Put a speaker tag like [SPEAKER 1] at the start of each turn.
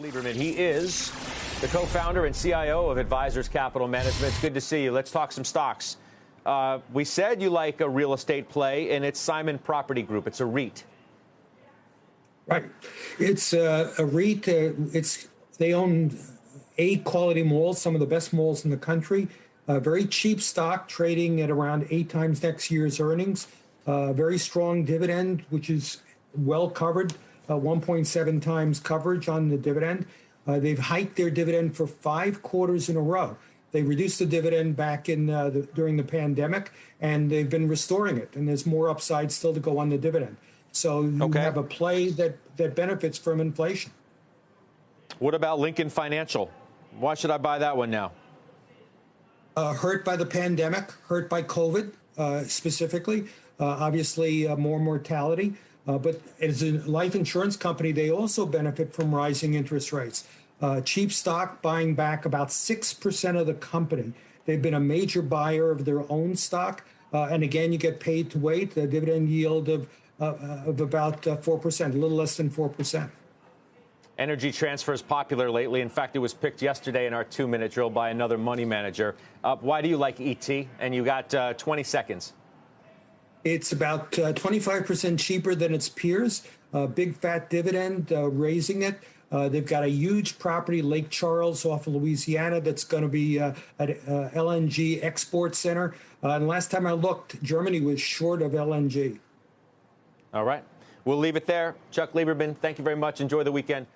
[SPEAKER 1] Lieberman, he is the co-founder and CIO of Advisors Capital Management. It's good to see you. Let's talk some stocks. Uh, we said you like a real estate play, and it's Simon Property Group. It's a REIT.
[SPEAKER 2] Right. It's uh, a REIT. Uh, it's they own eight quality malls, some of the best malls in the country. Uh, very cheap stock, trading at around eight times next year's earnings. Uh, very strong dividend, which is well covered, uh, 1.7 times coverage on the dividend. Uh, they've hiked their dividend for five quarters in a row. They reduced the dividend back in uh, the, during the pandemic, and they've been restoring it. And there's more upside still to go on the dividend. So you
[SPEAKER 1] Okay.
[SPEAKER 2] have a play that that benefits from inflation.
[SPEAKER 1] What about Lincoln Financial? Why should I buy that one now?
[SPEAKER 2] uh, hurt by the pandemic, hurt by COVID uh, specifically. Uh, obviously, uh, more mortality. Uh, but as a life insurance company, they also benefit from rising interest rates. Uh, cheap stock buying back about 6% of the company. They've been a major buyer of their own stock. Uh, and again, you get paid to wait, a dividend yield of, uh, of about uh, 4%, a little less than 4%.
[SPEAKER 1] Energy transfer is popular lately. In fact, it was picked yesterday in our two-minute drill by another money manager. Uh, why do you like ET? And you got uh, 20 seconds.
[SPEAKER 2] It's about uh, 25% cheaper than its peers. Uh, big fat dividend, uh, raising it. Uh, they've got a huge property, Lake Charles, off of Louisiana, that's going to be uh, an uh, LNG export center. Uh, and last time I looked, Germany was short of LNG.
[SPEAKER 1] All right. We'll leave it there. Chuck Lieberman, thank you very much. Enjoy the weekend.